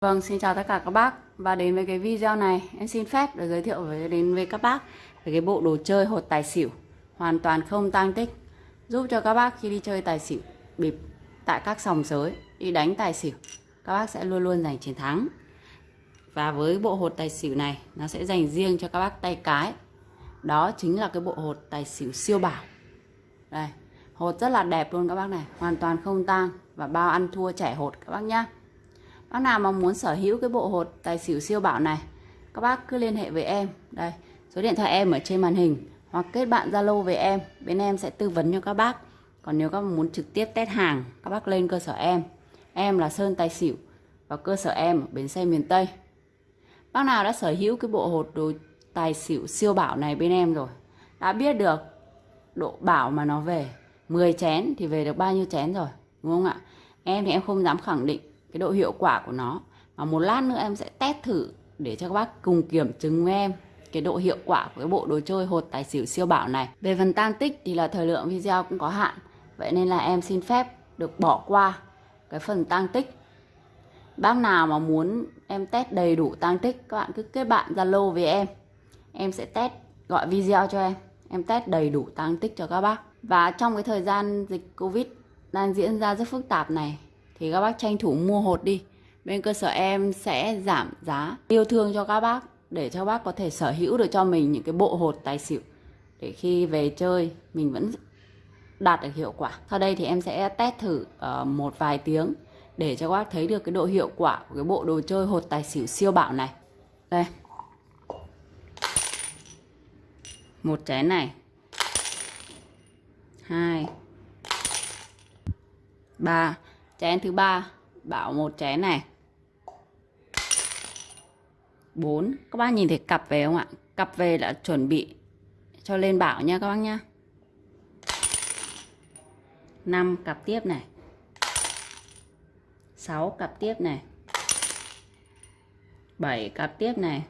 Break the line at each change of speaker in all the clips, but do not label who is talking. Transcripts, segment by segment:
Vâng, xin chào tất cả các bác. Và đến với cái video này em xin phép được giới thiệu với đến với các bác về cái bộ đồ chơi hột tài xỉu. Hoàn toàn không tăng tích. Giúp cho các bác khi đi chơi tài xỉu bịp tại các sòng sới đi đánh tài xỉu các bác sẽ luôn luôn giành chiến thắng. Và với bộ hột tài xỉu này nó sẽ dành riêng cho các bác tay cái. Đó chính là cái bộ hột tài xỉu siêu bảo. Đây hột rất là đẹp luôn các bác này hoàn toàn không tang và bao ăn thua trẻ hột các bác nhá. Bác nào mà muốn sở hữu cái bộ hột tài xỉu siêu bảo này Các bác cứ liên hệ với em. Đây, số điện thoại em ở trên màn hình Hoặc kết bạn Zalo với em. Bên em sẽ tư vấn cho các bác. Còn nếu các bác muốn trực tiếp test hàng Các bác lên cơ sở em. Em là Sơn Tài Xỉu Và cơ sở em ở bến xe miền Tây. Bác nào đã sở hữu cái bộ hột đồ tài xỉu siêu bảo này bên em rồi Đã biết được độ bảo mà nó về. 10 chén thì về được bao nhiêu chén rồi Đúng không ạ? Em thì em không dám khẳng định cái độ hiệu quả của nó. Và một lát nữa em sẽ test thử để cho các bác cùng kiểm chứng với em cái độ hiệu quả của cái bộ đồ chơi hột tài xỉu siêu bảo này. Về phần tăng tích thì là thời lượng video cũng có hạn, vậy nên là em xin phép được bỏ qua cái phần tăng tích. Bác nào mà muốn em test đầy đủ tăng tích, các bạn cứ kết bạn zalo với em. Em sẽ test, gọi video cho em. Em test đầy đủ tăng tích cho các bác. Và trong cái thời gian dịch covid đang diễn ra rất phức tạp này thì các bác tranh thủ mua hột đi. Bên cơ sở em sẽ giảm giá yêu thương cho các bác để cho bác có thể sở hữu được cho mình những cái bộ hột tài xỉu. Để khi về chơi mình vẫn đạt được hiệu quả. Sau đây thì em sẽ test thử uh, một vài tiếng để cho các bác thấy được cái độ hiệu quả của cái bộ đồ chơi hột tài xỉu siêu bảo này. Đây. Một chén này. Hai. Ba chén thứ ba. Bảo một chén này. 4 các bác nhìn thấy cặp về không ạ? Cặp về là chuẩn bị cho lên bảo nha các bác nhá. 5 cặp tiếp này. 6 cặp tiếp này. 7 cặp tiếp này.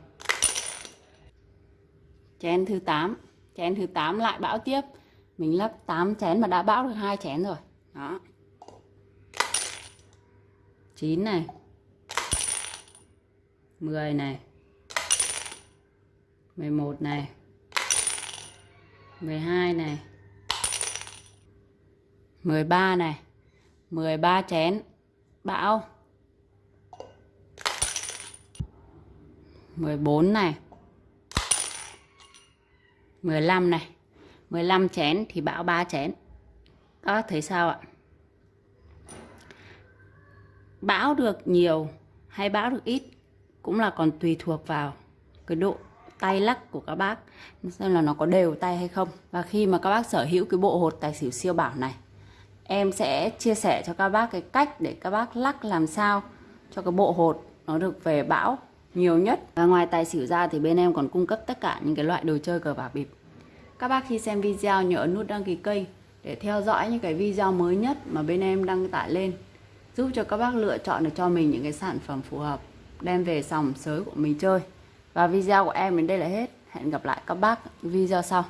Chén thứ 8 chén thứ 8 lại bão tiếp. Mình lắp 8 chén mà đã bão được hai chén rồi. Đó. 9 này 10 này 11 này 12 này 13 này 13 chén, bão 14 này 15 này 15 chén thì bão 3 chén. Các bác thấy sao ạ? Bão được nhiều hay bão được ít cũng là còn tùy thuộc vào cái độ tay lắc của các bác, xem là nó có đều tay hay không. Và khi mà các bác sở hữu cái bộ hột tài xỉu siêu bảo này, em sẽ chia sẻ cho các bác cái cách để các bác lắc làm sao cho cái bộ hột nó được về bão nhiều nhất. Và ngoài tài xỉu ra thì bên em còn cung cấp tất cả những cái loại đồ chơi cờ bạc bịp. Các bác khi xem video nhớ nút đăng ký kênh để theo dõi những cái video mới nhất mà bên em đăng tải lên giúp cho các bác lựa chọn được cho mình những cái sản phẩm phù hợp, đem về sòng sới của mình chơi. Và video của em đến đây là hết. Hẹn gặp lại các bác video sau.